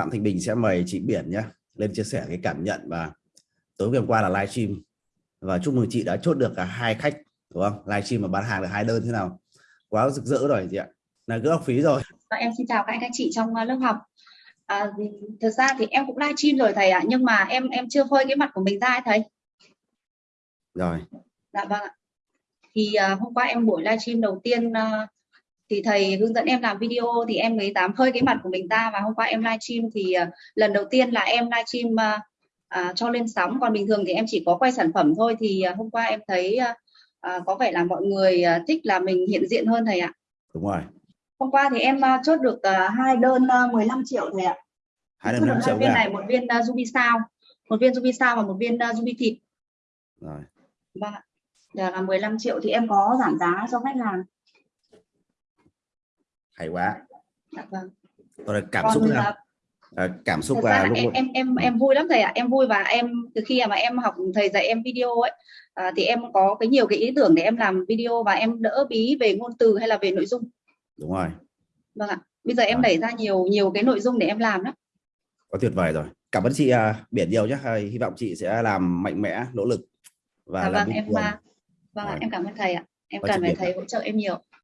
Phạm Thanh Bình sẽ mời chị Biển nhé lên chia sẻ cái cảm nhận và tối hôm qua là livestream. Và chúc mừng chị đã chốt được cả hai khách đúng không? Livestream mà bán hàng được hai đơn thế nào? Quá rực rỡ rồi chị ạ. Là gỡ học phí rồi. Và em xin chào các anh các chị trong uh, lớp học. À, thực ra thì em cũng livestream rồi thầy ạ nhưng mà em em chưa phơi cái mặt của mình ra ấy, thầy. Rồi. Dạ vâng ạ. Thì uh, hôm qua em buổi livestream đầu tiên uh, thì thầy hướng dẫn em làm video thì em mới dám phơi cái mặt của mình ra và hôm qua em livestream thì uh, lần đầu tiên là em livestream uh, uh, cho lên sóng. Còn bình thường thì em chỉ có quay sản phẩm thôi. Thì uh, hôm qua em thấy uh, uh, có vẻ là mọi người uh, thích là mình hiện diện hơn thầy ạ. Đúng rồi. Hôm qua thì em uh, chốt được uh, hai đơn uh, 15 triệu thầy ạ. Hai đơn được 5 hai triệu viên cả này một viên uh, ruby sao. Một viên ruby sao và một viên uh, ruby thịt. Rồi. Vâng ạ. Là 15 triệu thì em có giảm giá cho khách hàng hay quá. Dạ vâng. Là cảm còn xúc uh, nào Ờ, cảm xúc và lúc em em em em vui lắm thầy ạ. Em vui và em từ khi mà em học thầy dạy em video ấy à, thì em có cái nhiều cái ý tưởng để em làm video và em đỡ bí về ngôn từ hay là về nội dung. Đúng rồi. Vâng ạ. Bây giờ em Rồi. đẩy ra nhiều nhiều cái nội dung để em làm đó quá tuyệt vời rồi. Cảm ơn chị à, biển nhiều nhé hy vọng chị sẽ làm mạnh mẽ nỗ lực và dạ làm vâng em à, vâng ạ Rồi. em cảm ơn thầy ạ. Em Và cần phải thầy hỗ trợ em nhiều